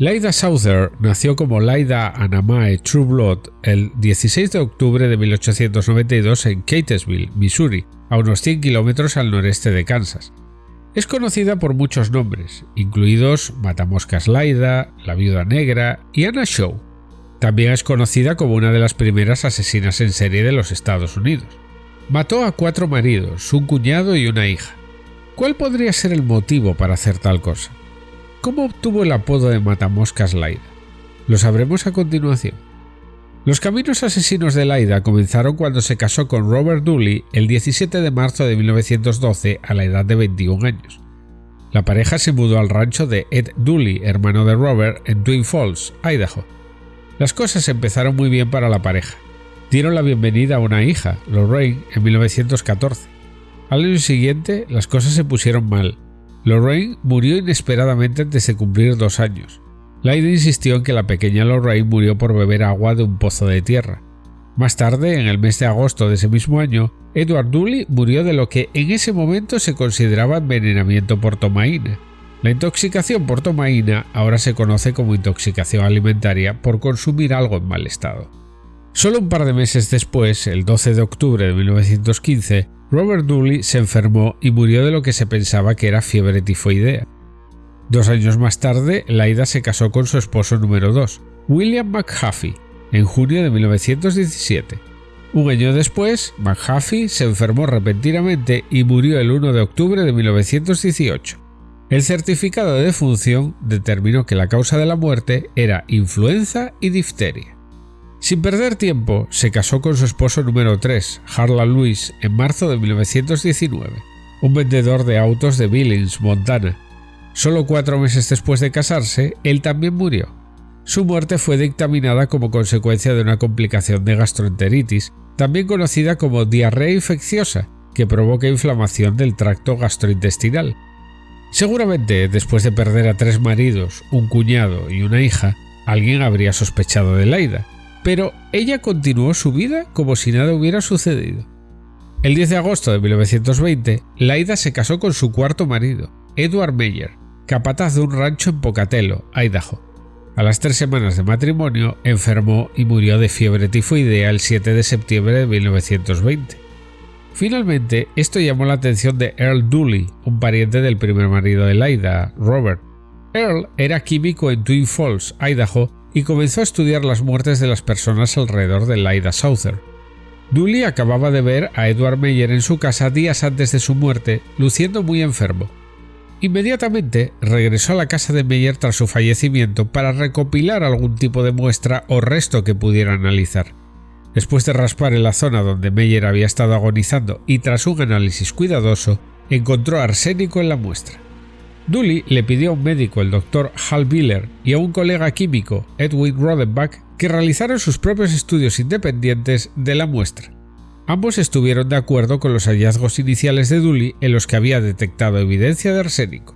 Laida Souther nació como Laida Anamae True Blood el 16 de octubre de 1892 en Catesville, Missouri, a unos 100 kilómetros al noreste de Kansas. Es conocida por muchos nombres, incluidos Matamoscas Laida, La Viuda Negra y Anna Shaw. También es conocida como una de las primeras asesinas en serie de los Estados Unidos. Mató a cuatro maridos, un cuñado y una hija. ¿Cuál podría ser el motivo para hacer tal cosa? ¿Cómo obtuvo el apodo de Matamoscas Laida? Lo sabremos a continuación. Los caminos asesinos de Laida comenzaron cuando se casó con Robert Dooley el 17 de marzo de 1912 a la edad de 21 años. La pareja se mudó al rancho de Ed Dooley, hermano de Robert, en Twin Falls, Idaho. Las cosas empezaron muy bien para la pareja. Dieron la bienvenida a una hija, Lorraine, en 1914. Al año siguiente, las cosas se pusieron mal, Lorraine murió inesperadamente antes de cumplir dos años. Laida insistió en que la pequeña Lorraine murió por beber agua de un pozo de tierra. Más tarde, en el mes de agosto de ese mismo año, Edward Dooley murió de lo que en ese momento se consideraba envenenamiento por tomaína. La intoxicación por tomaína ahora se conoce como intoxicación alimentaria por consumir algo en mal estado. Solo un par de meses después, el 12 de octubre de 1915, Robert Dooley se enfermó y murió de lo que se pensaba que era fiebre tifoidea. Dos años más tarde, Laida se casó con su esposo número 2, William McHuffy, en junio de 1917. Un año después, McHuffy se enfermó repentinamente y murió el 1 de octubre de 1918. El certificado de defunción determinó que la causa de la muerte era influenza y difteria. Sin perder tiempo, se casó con su esposo número 3, Harlan Lewis, en marzo de 1919, un vendedor de autos de Billings, Montana. Solo cuatro meses después de casarse, él también murió. Su muerte fue dictaminada como consecuencia de una complicación de gastroenteritis, también conocida como diarrea infecciosa, que provoca inflamación del tracto gastrointestinal. Seguramente, después de perder a tres maridos, un cuñado y una hija, alguien habría sospechado de Laida, pero ella continuó su vida como si nada hubiera sucedido. El 10 de agosto de 1920, Laida se casó con su cuarto marido, Edward Meyer, capataz de un rancho en Pocatello, Idaho. A las tres semanas de matrimonio, enfermó y murió de fiebre tifoidea el 7 de septiembre de 1920. Finalmente, esto llamó la atención de Earl Dooley, un pariente del primer marido de Laida, Robert. Earl era químico en Twin Falls, Idaho, y comenzó a estudiar las muertes de las personas alrededor de Laida Souther. Dooley acababa de ver a Edward Meyer en su casa días antes de su muerte, luciendo muy enfermo. Inmediatamente regresó a la casa de Meyer tras su fallecimiento para recopilar algún tipo de muestra o resto que pudiera analizar. Después de raspar en la zona donde Meyer había estado agonizando y tras un análisis cuidadoso, encontró arsénico en la muestra. Dooley le pidió a un médico, el doctor Hal Biller, y a un colega químico, Edwin Rodenbach, que realizaran sus propios estudios independientes de la muestra. Ambos estuvieron de acuerdo con los hallazgos iniciales de Dooley en los que había detectado evidencia de arsénico.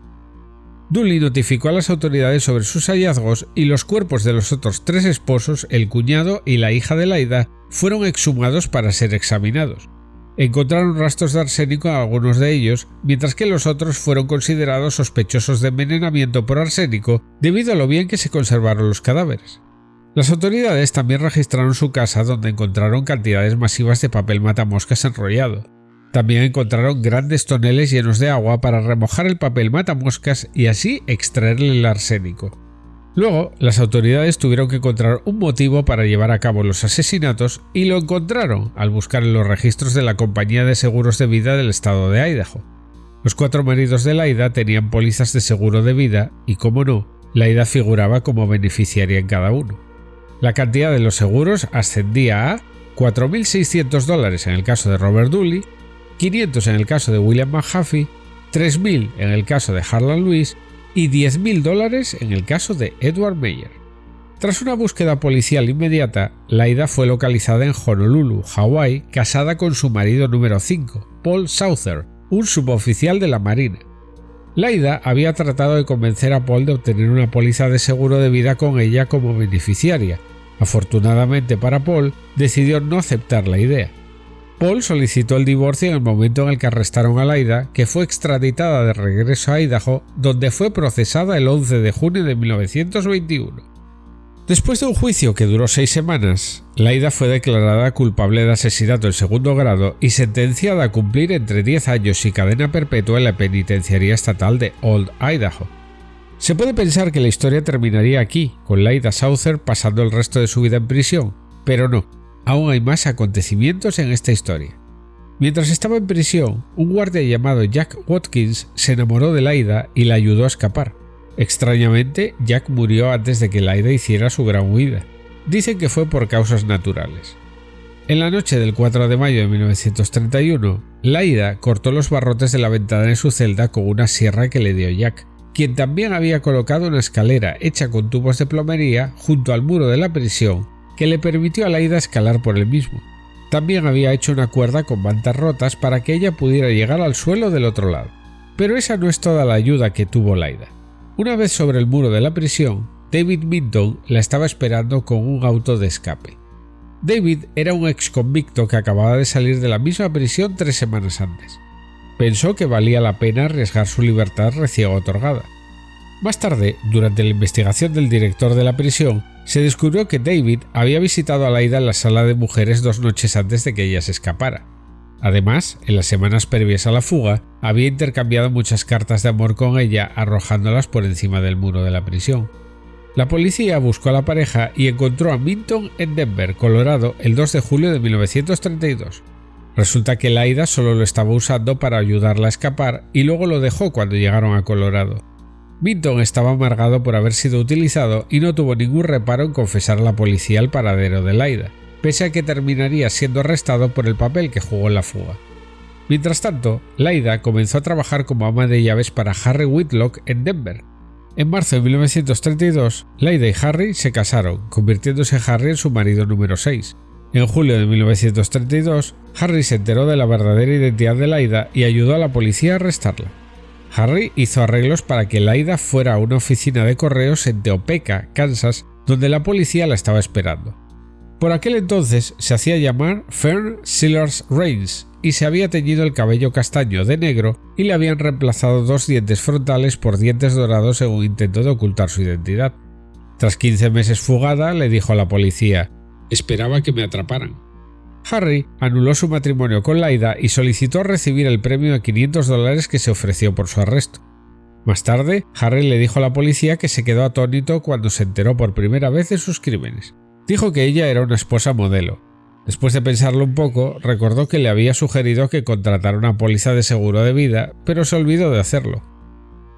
Dooley notificó a las autoridades sobre sus hallazgos y los cuerpos de los otros tres esposos, el cuñado y la hija de Laida, fueron exhumados para ser examinados. Encontraron rastros de arsénico en algunos de ellos, mientras que los otros fueron considerados sospechosos de envenenamiento por arsénico debido a lo bien que se conservaron los cadáveres. Las autoridades también registraron su casa donde encontraron cantidades masivas de papel matamoscas enrollado. También encontraron grandes toneles llenos de agua para remojar el papel matamoscas y así extraerle el arsénico. Luego, las autoridades tuvieron que encontrar un motivo para llevar a cabo los asesinatos y lo encontraron al buscar en los registros de la compañía de seguros de vida del estado de Idaho. Los cuatro maridos de Laida tenían pólizas de seguro de vida y, como no, Laida figuraba como beneficiaria en cada uno. La cantidad de los seguros ascendía a 4.600 dólares en el caso de Robert Dooley, 500 en el caso de William McHuffy, 3.000 en el caso de Harlan Lewis y 10.000 dólares en el caso de Edward Meyer. Tras una búsqueda policial inmediata, Laida fue localizada en Honolulu, Hawái, casada con su marido número 5, Paul Souther, un suboficial de la Marina. Laida había tratado de convencer a Paul de obtener una póliza de seguro de vida con ella como beneficiaria. Afortunadamente para Paul, decidió no aceptar la idea. Paul solicitó el divorcio en el momento en el que arrestaron a Laida, que fue extraditada de regreso a Idaho, donde fue procesada el 11 de junio de 1921. Después de un juicio que duró seis semanas, Laida fue declarada culpable de asesinato en segundo grado y sentenciada a cumplir entre 10 años y cadena perpetua en la penitenciaría estatal de Old Idaho. Se puede pensar que la historia terminaría aquí, con Laida Souther pasando el resto de su vida en prisión, pero no, aún hay más acontecimientos en esta historia. Mientras estaba en prisión, un guardia llamado Jack Watkins se enamoró de Laida y la ayudó a escapar. Extrañamente, Jack murió antes de que Laida hiciera su gran huida. Dicen que fue por causas naturales. En la noche del 4 de mayo de 1931, Laida cortó los barrotes de la ventana de su celda con una sierra que le dio Jack, quien también había colocado una escalera hecha con tubos de plomería junto al muro de la prisión que le permitió a Laida escalar por el mismo. También había hecho una cuerda con mantas rotas para que ella pudiera llegar al suelo del otro lado. Pero esa no es toda la ayuda que tuvo Laida. Una vez sobre el muro de la prisión, David Minton la estaba esperando con un auto de escape. David era un ex convicto que acababa de salir de la misma prisión tres semanas antes. Pensó que valía la pena arriesgar su libertad recién otorgada. Más tarde, durante la investigación del director de la prisión, se descubrió que David había visitado a Laida en la sala de mujeres dos noches antes de que ella se escapara. Además, en las semanas previas a la fuga, había intercambiado muchas cartas de amor con ella arrojándolas por encima del muro de la prisión. La policía buscó a la pareja y encontró a Minton en Denver, Colorado, el 2 de julio de 1932. Resulta que Laida solo lo estaba usando para ayudarla a escapar y luego lo dejó cuando llegaron a Colorado. Minton estaba amargado por haber sido utilizado y no tuvo ningún reparo en confesar a la policía el paradero de Laida pese a que terminaría siendo arrestado por el papel que jugó en la fuga. Mientras tanto, Laida comenzó a trabajar como ama de llaves para Harry Whitlock en Denver. En marzo de 1932, Laida y Harry se casaron, convirtiéndose Harry en su marido número 6. En julio de 1932, Harry se enteró de la verdadera identidad de Laida y ayudó a la policía a arrestarla. Harry hizo arreglos para que Laida fuera a una oficina de correos en Teopeca, Kansas, donde la policía la estaba esperando. Por aquel entonces se hacía llamar Fern Sillars Reigns y se había teñido el cabello castaño de negro y le habían reemplazado dos dientes frontales por dientes dorados en un intento de ocultar su identidad. Tras 15 meses fugada, le dijo a la policía, esperaba que me atraparan. Harry anuló su matrimonio con Laida y solicitó recibir el premio de 500 dólares que se ofreció por su arresto. Más tarde, Harry le dijo a la policía que se quedó atónito cuando se enteró por primera vez de sus crímenes. Dijo que ella era una esposa modelo. Después de pensarlo un poco, recordó que le había sugerido que contratara una póliza de seguro de vida, pero se olvidó de hacerlo.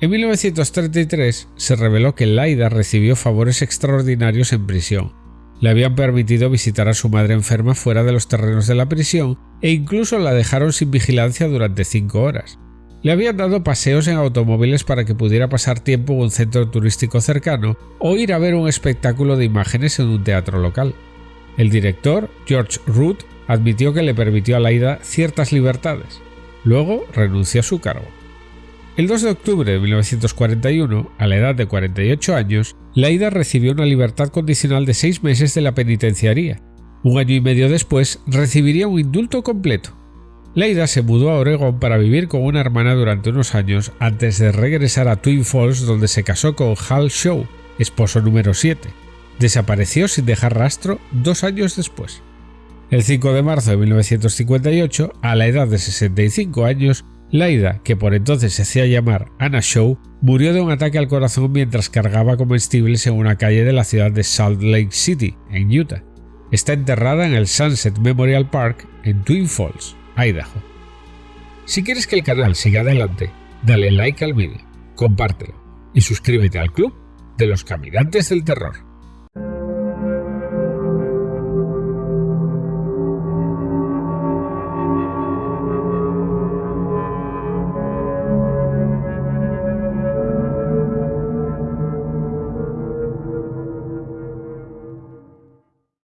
En 1933 se reveló que Laida recibió favores extraordinarios en prisión. Le habían permitido visitar a su madre enferma fuera de los terrenos de la prisión e incluso la dejaron sin vigilancia durante cinco horas. Le habían dado paseos en automóviles para que pudiera pasar tiempo en un centro turístico cercano o ir a ver un espectáculo de imágenes en un teatro local. El director, George Root, admitió que le permitió a Laida ciertas libertades. Luego renunció a su cargo. El 2 de octubre de 1941, a la edad de 48 años, Laida recibió una libertad condicional de seis meses de la penitenciaría. Un año y medio después recibiría un indulto completo. Leida se mudó a Oregon para vivir con una hermana durante unos años antes de regresar a Twin Falls donde se casó con Hal Shaw, esposo número 7. Desapareció sin dejar rastro dos años después. El 5 de marzo de 1958, a la edad de 65 años, Laida, que por entonces se hacía llamar Anna Shaw, murió de un ataque al corazón mientras cargaba comestibles en una calle de la ciudad de Salt Lake City, en Utah. Está enterrada en el Sunset Memorial Park en Twin Falls. Idaho. Si quieres que el canal siga adelante, dale like al vídeo, compártelo y suscríbete al club de los caminantes del terror.